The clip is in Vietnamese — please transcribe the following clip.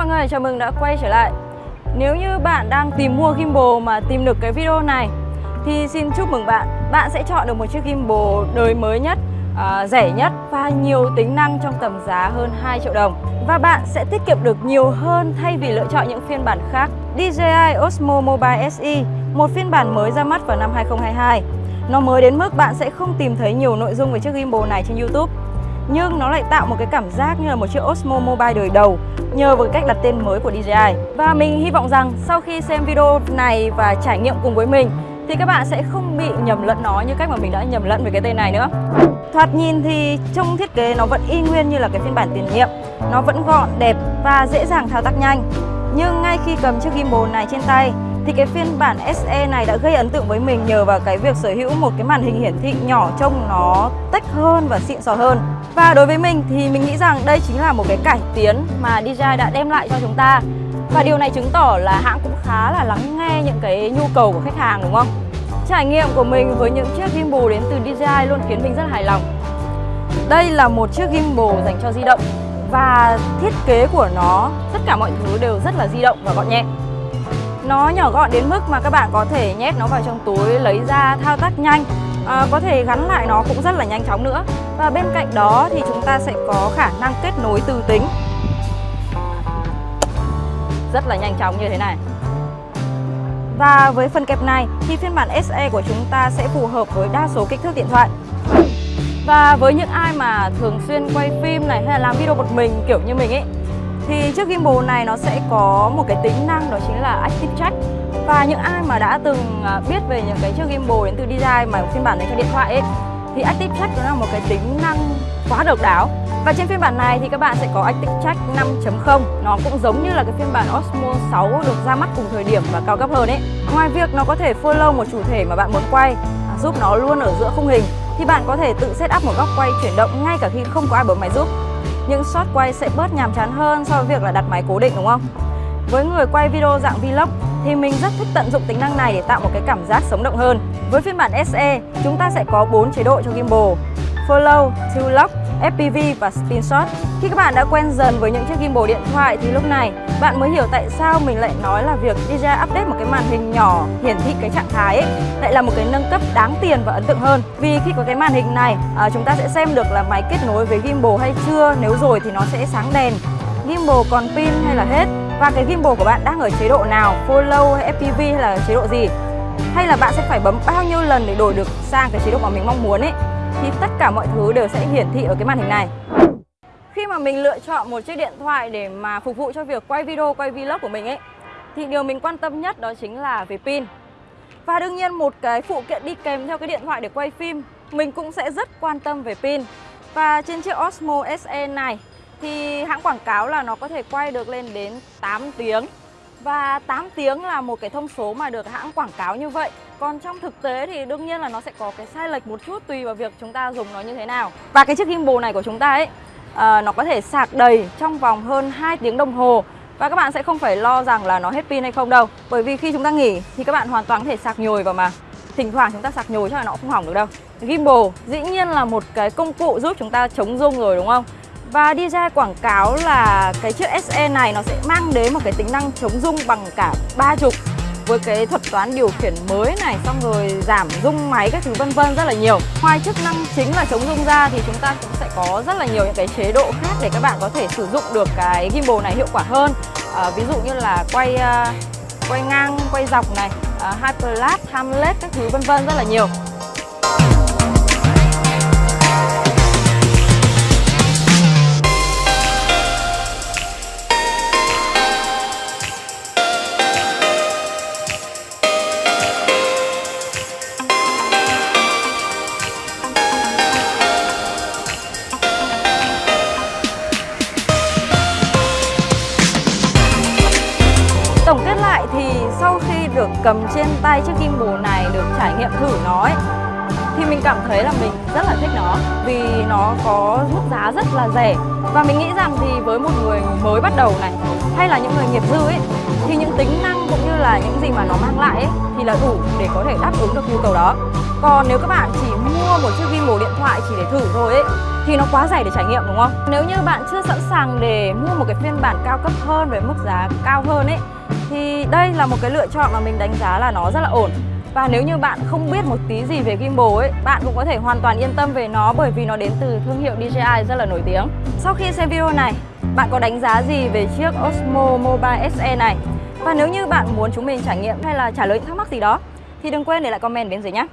mọi người, chào mừng đã quay trở lại. Nếu như bạn đang tìm mua gimbal mà tìm được cái video này Thì xin chúc mừng bạn. Bạn sẽ chọn được một chiếc gimbal đời mới nhất, à, rẻ nhất và nhiều tính năng trong tầm giá hơn 2 triệu đồng. Và bạn sẽ tiết kiệm được nhiều hơn thay vì lựa chọn những phiên bản khác. DJI Osmo Mobile SE, một phiên bản mới ra mắt vào năm 2022 Nó mới đến mức bạn sẽ không tìm thấy nhiều nội dung về chiếc gimbal này trên YouTube nhưng nó lại tạo một cái cảm giác như là một chiếc Osmo Mobile đời đầu nhờ vào cách đặt tên mới của DJI. Và mình hy vọng rằng sau khi xem video này và trải nghiệm cùng với mình thì các bạn sẽ không bị nhầm lẫn nó như cách mà mình đã nhầm lẫn về cái tên này nữa. Thoạt nhìn thì trong thiết kế nó vẫn y nguyên như là cái phiên bản tiền nhiệm. Nó vẫn gọn, đẹp và dễ dàng thao tác nhanh. Nhưng ngay khi cầm chiếc gimbal này trên tay thì cái phiên bản SE này đã gây ấn tượng với mình nhờ vào cái việc sở hữu một cái màn hình hiển thị nhỏ trông nó tách hơn và xịn sò hơn. Và đối với mình thì mình nghĩ rằng đây chính là một cái cải tiến mà DJI đã đem lại cho chúng ta Và điều này chứng tỏ là hãng cũng khá là lắng nghe những cái nhu cầu của khách hàng đúng không? Trải nghiệm của mình với những chiếc gimbal đến từ DJI luôn khiến mình rất hài lòng Đây là một chiếc gimbal dành cho di động Và thiết kế của nó, tất cả mọi thứ đều rất là di động và gọn nhẹ nó nhỏ gọn đến mức mà các bạn có thể nhét nó vào trong túi, lấy ra, thao tác nhanh. À, có thể gắn lại nó cũng rất là nhanh chóng nữa. Và bên cạnh đó thì chúng ta sẽ có khả năng kết nối từ tính. Rất là nhanh chóng như thế này. Và với phần kẹp này thì phiên bản SE của chúng ta sẽ phù hợp với đa số kích thước điện thoại. Và với những ai mà thường xuyên quay phim này hay là làm video một mình kiểu như mình ấy thì chiếc gimbal này nó sẽ có một cái tính năng, đó chính là Active Track và những ai mà đã từng à, biết về những cái chiếc gimbal đến từ DJI mà phiên bản này cho điện thoại ấy, thì Active Track nó là một cái tính năng quá độc đáo. Và trên phiên bản này thì các bạn sẽ có Active Track 5.0 Nó cũng giống như là cái phiên bản Osmo 6 được ra mắt cùng thời điểm và cao cấp hơn ấy. Ngoài việc nó có thể follow một chủ thể mà bạn muốn quay à, Giúp nó luôn ở giữa khung hình, Thì bạn có thể tự set up một góc quay chuyển động ngay cả khi không có ai bấm máy giúp. Những shot quay sẽ bớt nhàm chán hơn so với việc là đặt máy cố định đúng không? Với người quay video dạng vlog thì mình rất thích tận dụng tính năng này để tạo một cái cảm giác sống động hơn. Với phiên bản SE, chúng ta sẽ có 4 chế độ cho gimbal: Follow, To Lock, FPV và Spin Shot. Khi các bạn đã quen dần với những chiếc gimbal điện thoại thì lúc này bạn mới hiểu tại sao mình lại nói là việc DJI update một cái màn hình nhỏ hiển thị cái trạng thái ấy lại là một cái nâng cấp đáng tiền và ấn tượng hơn. Vì khi có cái màn hình này, à, chúng ta sẽ xem được là máy kết nối với gimbal hay chưa, nếu rồi thì nó sẽ sáng đèn. Gimbal còn pin hay là hết? Và cái gimbal của bạn đang ở chế độ nào, follow hay FPV hay là chế độ gì? Hay là bạn sẽ phải bấm bao nhiêu lần để đổi được sang cái chế độ mà mình mong muốn ấy? Thì tất cả mọi thứ đều sẽ hiển thị ở cái màn hình này khi mà mình lựa chọn một chiếc điện thoại để mà phục vụ cho việc quay video, quay vlog của mình ấy thì điều mình quan tâm nhất đó chính là về pin. Và đương nhiên một cái phụ kiện đi kèm theo cái điện thoại để quay phim mình cũng sẽ rất quan tâm về pin. Và trên chiếc Osmo SE này thì hãng quảng cáo là nó có thể quay được lên đến 8 tiếng. Và 8 tiếng là một cái thông số mà được hãng quảng cáo như vậy. Còn trong thực tế thì đương nhiên là nó sẽ có cái sai lệch một chút tùy vào việc chúng ta dùng nó như thế nào. Và cái chiếc gimbal này của chúng ta ấy à, Nó có thể sạc đầy trong vòng hơn 2 tiếng đồng hồ. Và các bạn sẽ không phải lo rằng là nó hết pin hay không đâu. Bởi vì khi chúng ta nghỉ thì các bạn hoàn toàn có thể sạc nhồi vào mà. Thỉnh thoảng chúng ta sạc nhồi chắc là nó không hỏng được đâu. Gimbal dĩ nhiên là một cái công cụ giúp chúng ta chống rung rồi đúng không? Và DJI quảng cáo là cái chiếc SE này nó sẽ mang đến một cái tính năng chống rung bằng cả ba trục với cái thuật toán điều khiển mới này xong rồi giảm rung máy các thứ vân vân rất là nhiều. Ngoài chức năng chính là chống rung ra thì chúng ta cũng sẽ có rất là nhiều những cái chế độ khác để các bạn có thể sử dụng được cái gimbal này hiệu quả hơn. À, ví dụ như là quay uh, quay ngang, quay dọc này, à, uh, hyperlapse, timelapse các thứ vân vân rất là nhiều. Được cầm trên tay chiếc gimbal này, được trải nghiệm thử nó ấy, thì mình cảm thấy là mình rất là thích nó vì nó có mức giá rất là rẻ và mình nghĩ rằng thì với một người mới bắt đầu này hay là những người nghiệp dư ấy thì những tính năng cũng như là những gì mà nó mang lại ấy thì là đủ để có thể đáp ứng được nhu cầu đó còn nếu các bạn chỉ mua một chiếc gimbal điện thoại chỉ để thử thôi ấy thì nó quá rẻ để trải nghiệm đúng không? Nếu như bạn chưa sẵn sàng để mua một cái phiên bản cao cấp hơn với mức giá cao hơn ấy thì đây là một cái lựa chọn mà mình đánh giá là nó rất là ổn. Và nếu như bạn không biết một tí gì về gimbal ấy, bạn cũng có thể hoàn toàn yên tâm về nó bởi vì nó đến từ thương hiệu DJI rất là nổi tiếng. Sau khi xem video này, bạn có đánh giá gì về chiếc Osmo Mobile SE này? Và nếu như bạn muốn chúng mình trải nghiệm hay là trả lời những thắc mắc gì đó thì đừng quên để lại comment bên dưới nhé.